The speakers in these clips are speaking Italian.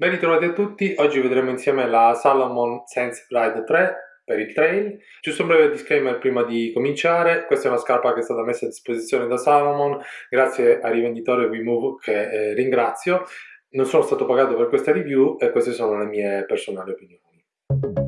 Ben ritrovati a tutti, oggi vedremo insieme la Salomon Sense Ride 3 per il trail. Giusto un breve disclaimer prima di cominciare, questa è una scarpa che è stata messa a disposizione da Salomon grazie al rivenditore WeMove che eh, ringrazio. Non sono stato pagato per questa review e queste sono le mie personali opinioni.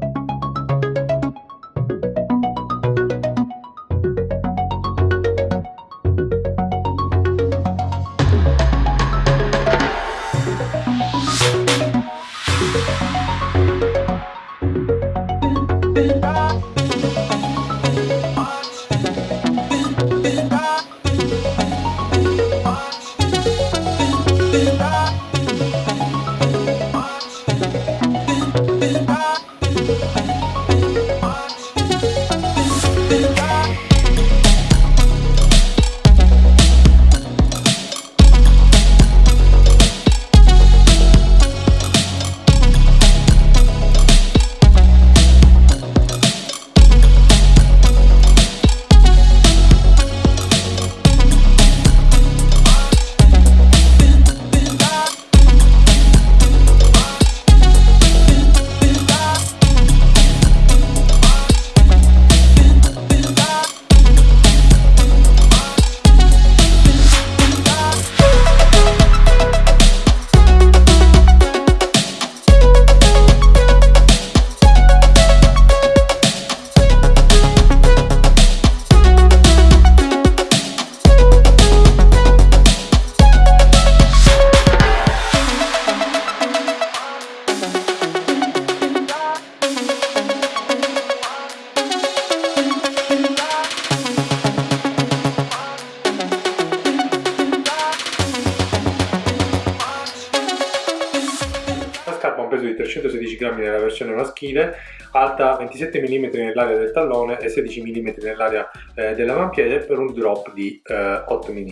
Peso di 316 grammi nella versione maschile, alta 27 mm nell'area del tallone e 16 mm nell'area eh, dell'avampiede per un drop di eh, 8 mm.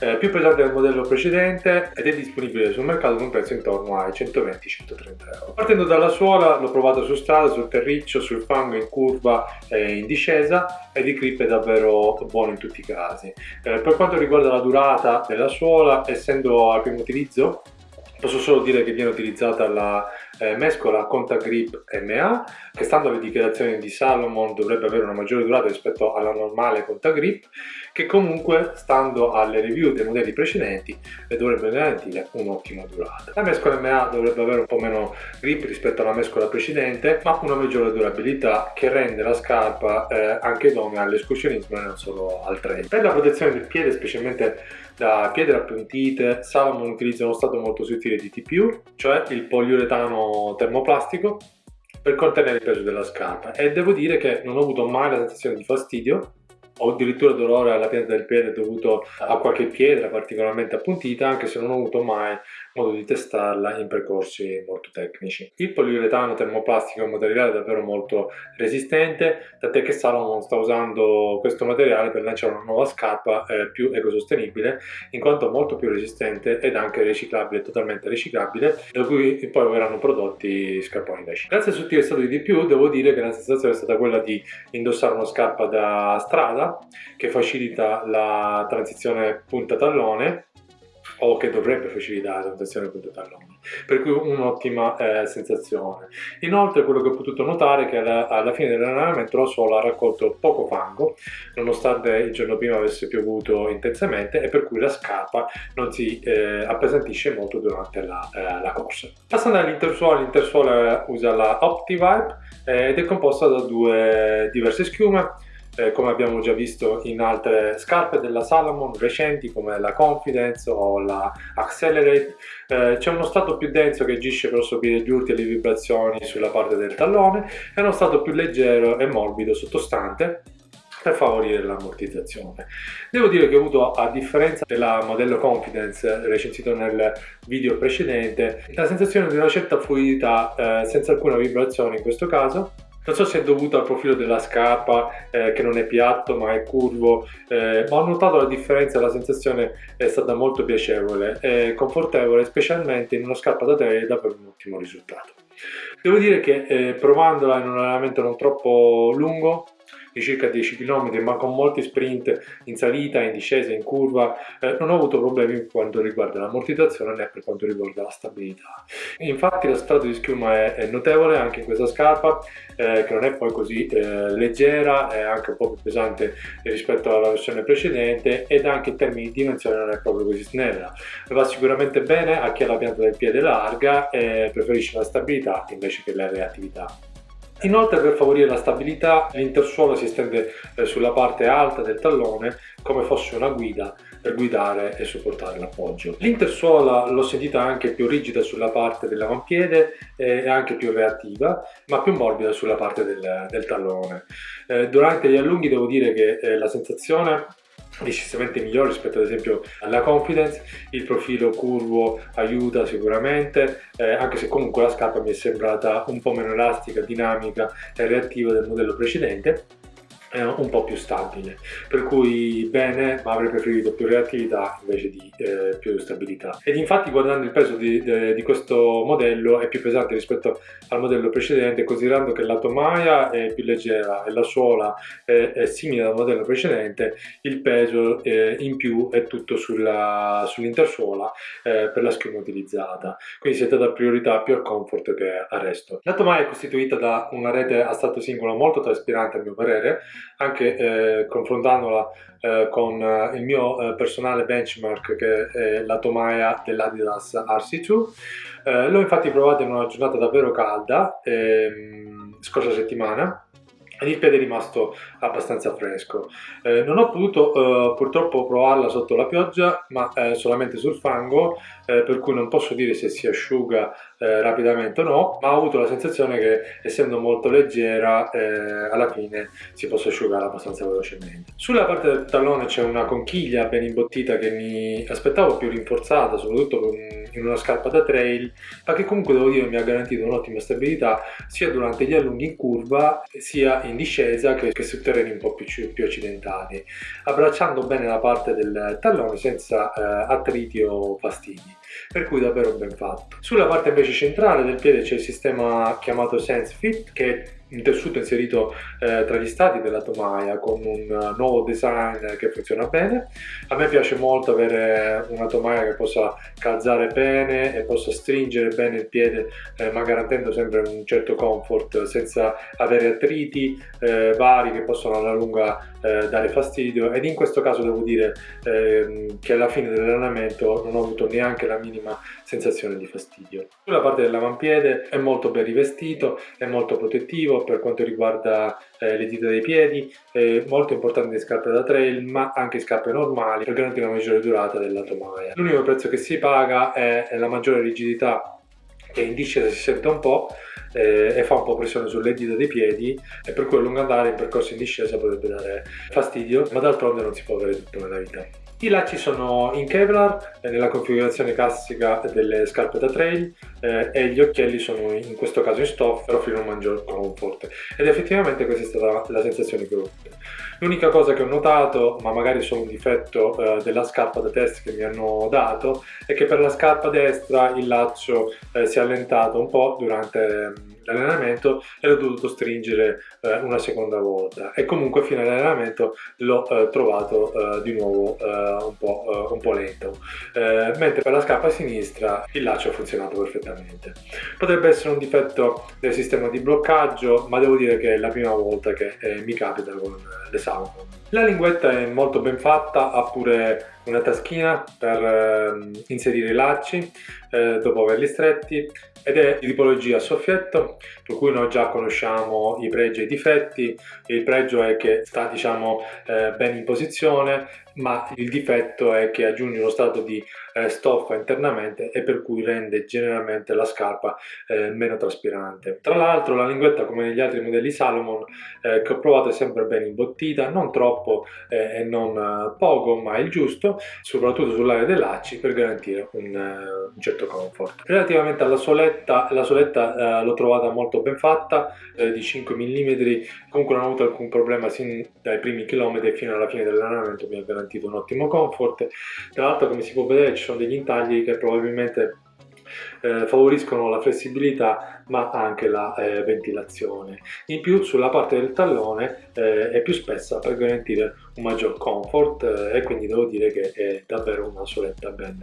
Eh, più pesante del modello precedente ed è disponibile sul mercato con un prezzo intorno ai 120-130 euro. Partendo dalla suola l'ho provato su strada, sul terriccio, sul fango, in curva e in discesa ed il grip è davvero buono in tutti i casi. Eh, per quanto riguarda la durata della suola, essendo al primo utilizzo Posso solo dire che viene utilizzata la eh, mescola Contact Grip MA che stando alle dichiarazioni di Salomon dovrebbe avere una maggiore durata rispetto alla normale Contact Grip che comunque stando alle review dei modelli precedenti le dovrebbe garantire un'ottima durata. La mescola MA dovrebbe avere un po' meno grip rispetto alla mescola precedente ma una maggiore durabilità che rende la scarpa eh, anche idonea all'escursionismo e non solo al trail. Per la protezione del piede specialmente da pietre appuntite Salomon utilizza uno stato molto sottile di TPU, cioè il poliuretano termoplastico per contenere il peso della scarpa e devo dire che non ho avuto mai la sensazione di fastidio o addirittura dolore alla pianta del piede dovuto a qualche pietra particolarmente appuntita anche se non ho avuto mai modo di testarla in percorsi molto tecnici. Il poliuretano termoplastico è un materiale davvero molto resistente, tant'è che Salomon sta usando questo materiale per lanciare una nuova scarpa eh, più ecosostenibile, in quanto molto più resistente ed anche riciclabile, totalmente riciclabile, da cui poi verranno prodotti scarponi da sci. Grazie al sottile stato di più, devo dire che la sensazione è stata quella di indossare una scarpa da strada, che facilita la transizione punta-tallone, o che dovrebbe facilitare la rotazione punto tallone per cui un'ottima eh, sensazione. Inoltre quello che ho potuto notare è che alla, alla fine dell'allenamento la suola ha raccolto poco fango nonostante il giorno prima avesse piovuto intensamente e per cui la scarpa non si eh, appesantisce molto durante la, eh, la corsa. Passando all'intersuola l'intersuola usa la OptiVibe eh, ed è composta da due diverse schiume eh, come abbiamo già visto in altre scarpe della Salomon recenti come la Confidence o la Accelerate eh, c'è uno strato più denso che agisce per assorbire gli urti e le vibrazioni sulla parte del tallone e uno strato più leggero e morbido sottostante per favorire l'ammortizzazione. Devo dire che ho avuto, a differenza della modello Confidence recensito nel video precedente, la sensazione di una certa fluidità eh, senza alcuna vibrazione in questo caso non so se è dovuto al profilo della scarpa eh, che non è piatto ma è curvo, eh, ma ho notato la differenza, la sensazione è stata molto piacevole e confortevole, specialmente in una scarpa da trail per un ottimo risultato. Devo dire che eh, provandola in un allenamento non troppo lungo, di circa 10 km ma con molti sprint in salita, in discesa, in curva, eh, non ho avuto problemi per quanto riguarda l'ammortizzazione né per quanto riguarda la stabilità. Infatti lo strato di schiuma è, è notevole anche in questa scarpa eh, che non è poi così eh, leggera, è anche un po' più pesante rispetto alla versione precedente ed anche in termini di dimensione non è proprio così snella. Va sicuramente bene a chi ha la pianta del piede larga e preferisce la stabilità invece che la reattività. Inoltre per favorire la stabilità l'intersuola si estende eh, sulla parte alta del tallone come fosse una guida per guidare e supportare l'appoggio. L'intersuola l'ho sentita anche più rigida sulla parte dell'avampiede e anche più reattiva ma più morbida sulla parte del, del tallone. Eh, durante gli allunghi devo dire che eh, la sensazione decisamente migliore rispetto ad esempio alla Confidence, il profilo curvo aiuta sicuramente, eh, anche se comunque la scarpa mi è sembrata un po' meno elastica, dinamica e reattiva del modello precedente è un po' più stabile. Per cui bene ma avrei preferito più reattività invece di eh, più stabilità. Ed infatti guardando il peso di, di, di, questo modello è più pesante rispetto al modello precedente considerando che la tomaia è più leggera e la suola è, è simile al modello precedente il peso eh, in più è tutto sull'intersuola sull eh, per la schiuma utilizzata. Quindi si è data priorità più al comfort che al resto. La tomaia è costituita da una rete a stato singolo molto traspirante a mio parere anche eh, confrontandola eh, con eh, il mio eh, personale benchmark che è la tomaia dell'Adidas RC2 eh, l'ho infatti provato in una giornata davvero calda ehm, scorsa settimana il piede è rimasto abbastanza fresco. Eh, non ho potuto eh, purtroppo provarla sotto la pioggia ma eh, solamente sul fango per cui non posso dire se si asciuga eh, rapidamente o no ma ho avuto la sensazione che essendo molto leggera eh, alla fine si possa asciugare abbastanza velocemente. Sulla parte del tallone c'è una conchiglia ben imbottita che mi aspettavo più rinforzata soprattutto in una scarpa da trail ma che comunque devo dire mi ha garantito un'ottima stabilità sia durante gli allunghi in curva sia in discesa che, che su terreni un po' più, più, accidentali, abbracciando bene la parte del tallone senza eh, attriti o fastidi, per cui davvero ben fatto. Sulla parte invece centrale del piede c'è il sistema chiamato SenseFit che un tessuto inserito eh, tra gli stati della tomaia con un nuovo design che funziona bene. A me piace molto avere una tomaia che possa calzare bene e possa stringere bene il piede eh, ma garantendo sempre un certo comfort senza avere attriti eh, vari che possono alla lunga eh, dare fastidio ed in questo caso devo dire ehm, che alla fine dell'allenamento non ho avuto neanche la minima sensazione di fastidio. Sulla parte dell'avampiede è molto ben rivestito, è molto protettivo per quanto riguarda eh, le dita dei piedi, è molto importante le scarpe da trail ma anche scarpe normali per garantire una maggiore durata della tomaia. L'unico prezzo che si paga è, è la maggiore rigidità che in discesa si sente un po' eh, e fa un po' pressione sulle dita dei piedi e per cui a lungo andare in percorso in discesa potrebbe dare fastidio ma d'altronde non si può avere tutto nella vita. I lacci sono in Kevlar nella configurazione classica delle scarpe da trail eh, e gli occhielli sono in questo caso in stoffa per offrire un maggior comfort ed effettivamente questa è stata la sensazione che ho avuto. L'unica cosa che ho notato, ma magari solo un difetto eh, della scarpa da test che mi hanno dato, è che per la scarpa destra il laccio eh, si è allentato un po' durante l'allenamento e l'ho dovuto stringere eh, una seconda volta. E comunque fino all'allenamento l'ho eh, trovato eh, di nuovo eh, un po', eh, un, po', lento. Eh, mentre per la scarpa sinistra il laccio ha funzionato perfettamente. Potrebbe essere un difetto del sistema di bloccaggio ma devo dire che è la prima volta che mi capita con le Salomon. La linguetta è molto ben fatta ha pure una taschina per eh, inserire i lacci dopo averli stretti ed è di tipologia soffietto per cui noi già conosciamo i pregi e i difetti. Il pregio è che sta diciamo eh, ben in posizione ma il difetto è che aggiunge uno strato di eh, stoffa internamente e per cui rende generalmente la scarpa eh, meno traspirante. Tra l'altro la linguetta come negli altri modelli Salomon eh, che ho provato è sempre ben imbottita, non troppo eh, e non eh, poco ma il giusto, soprattutto sull'area dei lacci per garantire un, eh, un, certo comfort. Relativamente alla soletta, la soletta l'ho trovata molto ben fatta, di 5 mm, comunque non ho avuto alcun problema sin dai primi chilometri fino alla fine dell'allenamento mi ha garantito un ottimo comfort. Tra l'altro come si può vedere ci sono degli intagli che probabilmente eh, favoriscono la flessibilità ma anche la eh, ventilazione. In più sulla parte del tallone eh, è più spessa per garantire un maggior comfort eh, e quindi devo dire che è davvero una soletta ben,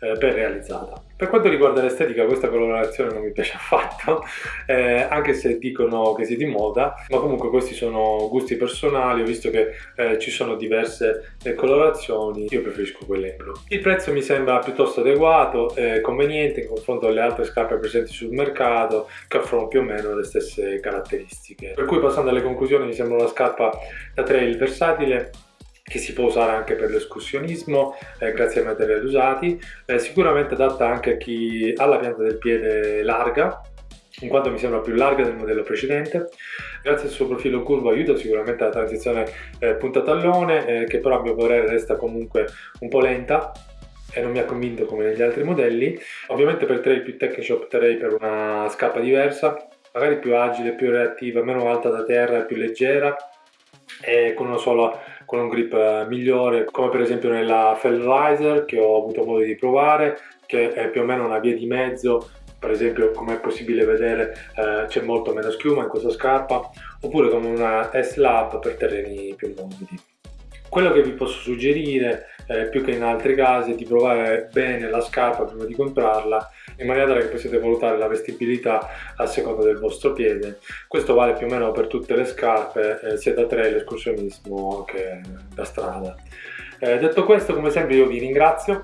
eh, ben realizzata. Per quanto riguarda l'estetica questa colorazione non mi piace affatto, eh, anche se dicono che sia di moda, ma comunque questi sono gusti personali, ho visto che eh, ci sono diverse eh, colorazioni, io preferisco quelle in blu. Il prezzo mi sembra piuttosto adeguato, e conveniente in confronto alle altre scarpe presenti sul mercato che offrono più o meno le stesse caratteristiche. Per cui passando alle conclusioni mi sembra una scarpa da trail versatile che si può usare anche per l'escursionismo eh, grazie ai materiali usati, eh, sicuramente adatta anche a chi ha la pianta del piede larga in quanto mi sembra più larga del modello precedente. Grazie al suo profilo curvo aiuta sicuramente la transizione eh, punta-tallone, eh, che però a mio parere resta comunque un po' lenta e non mi ha convinto come negli altri modelli. Ovviamente per trail più tecnici opterei per una scarpa diversa, magari più agile, più reattiva, meno alta da terra più leggera e con una sola con un grip eh, migliore come per esempio nella Fellriser che ho avuto modo di provare che è più o meno una via di mezzo. Per esempio come è possibile vedere eh, c'è molto meno schiuma in questa scarpa oppure come una S-Lab per terreni più morbidi quello che vi posso suggerire eh, più che in altri casi è di provare bene la scarpa prima di comprarla in maniera tale che possiate valutare la vestibilità a seconda del vostro piede. Questo vale più o meno per tutte le scarpe eh, sia da trail, escursionismo che da strada. Eh, detto questo come sempre io vi ringrazio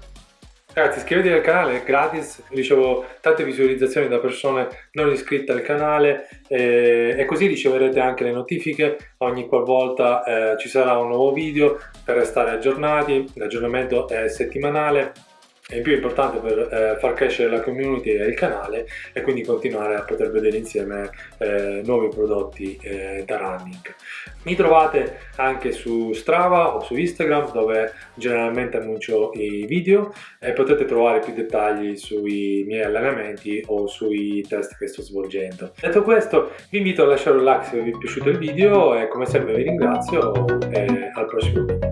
Ragazzi iscrivetevi al canale, è gratis, ricevo tante visualizzazioni da persone non iscritte al canale eh, e così riceverete anche le notifiche. Ogni qualvolta eh, ci sarà un nuovo video per restare aggiornati, l'aggiornamento è settimanale è più importante per eh, far crescere la community e il canale e quindi continuare a poter vedere insieme eh, nuovi prodotti eh, da running. Mi trovate anche su Strava o su Instagram dove generalmente annuncio i video e potete trovare più dettagli sui miei allenamenti o sui test che sto svolgendo. Detto questo vi invito a lasciare un like se vi è piaciuto il video e come sempre vi ringrazio e al prossimo video.